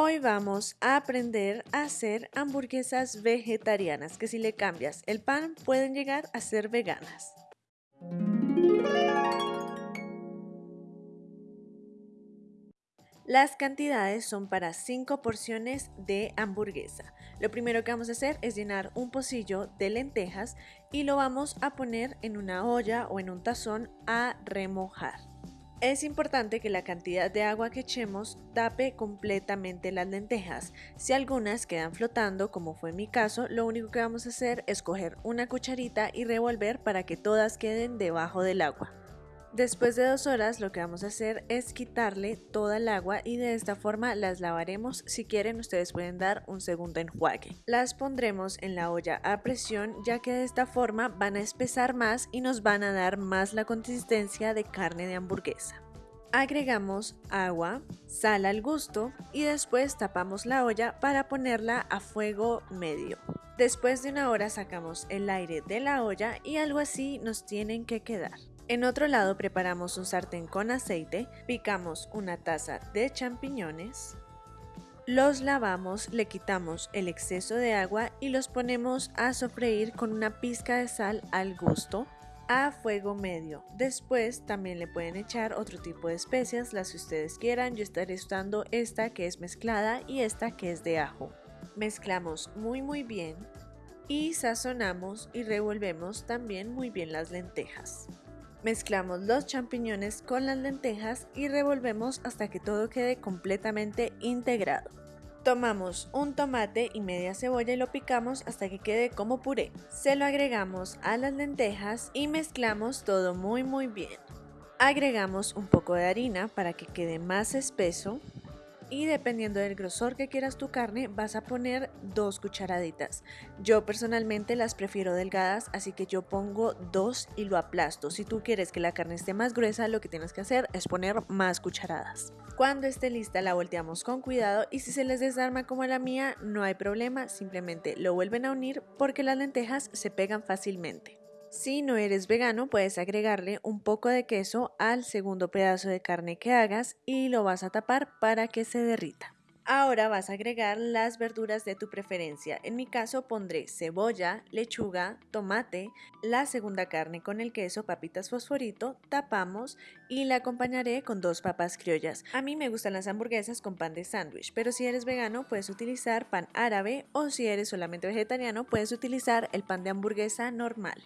Hoy vamos a aprender a hacer hamburguesas vegetarianas, que si le cambias el pan pueden llegar a ser veganas. Las cantidades son para 5 porciones de hamburguesa. Lo primero que vamos a hacer es llenar un pocillo de lentejas y lo vamos a poner en una olla o en un tazón a remojar. Es importante que la cantidad de agua que echemos tape completamente las lentejas. Si algunas quedan flotando, como fue mi caso, lo único que vamos a hacer es coger una cucharita y revolver para que todas queden debajo del agua. Después de dos horas lo que vamos a hacer es quitarle toda el agua y de esta forma las lavaremos. Si quieren ustedes pueden dar un segundo enjuague. Las pondremos en la olla a presión ya que de esta forma van a espesar más y nos van a dar más la consistencia de carne de hamburguesa. Agregamos agua, sal al gusto y después tapamos la olla para ponerla a fuego medio. Después de una hora sacamos el aire de la olla y algo así nos tienen que quedar. En otro lado preparamos un sartén con aceite, picamos una taza de champiñones, los lavamos, le quitamos el exceso de agua y los ponemos a sofreír con una pizca de sal al gusto a fuego medio. Después también le pueden echar otro tipo de especias, las que ustedes quieran. Yo estaré usando esta que es mezclada y esta que es de ajo. Mezclamos muy muy bien y sazonamos y revolvemos también muy bien las lentejas. Mezclamos los champiñones con las lentejas y revolvemos hasta que todo quede completamente integrado. Tomamos un tomate y media cebolla y lo picamos hasta que quede como puré. Se lo agregamos a las lentejas y mezclamos todo muy muy bien. Agregamos un poco de harina para que quede más espeso y dependiendo del grosor que quieras tu carne vas a poner dos cucharaditas. Yo personalmente las prefiero delgadas así que yo pongo dos y lo aplasto. Si tú quieres que la carne esté más gruesa lo que tienes que hacer es poner más cucharadas. Cuando esté lista la volteamos con cuidado y si se les desarma como la mía no hay problema, simplemente lo vuelven a unir porque las lentejas se pegan fácilmente. Si no eres vegano, puedes agregarle un poco de queso al segundo pedazo de carne que hagas y lo vas a tapar para que se derrita. Ahora vas a agregar las verduras de tu preferencia. En mi caso pondré cebolla, lechuga, tomate, la segunda carne con el queso, papitas fosforito, tapamos y la acompañaré con dos papas criollas. A mí me gustan las hamburguesas con pan de sándwich, pero si eres vegano puedes utilizar pan árabe o si eres solamente vegetariano puedes utilizar el pan de hamburguesa normal.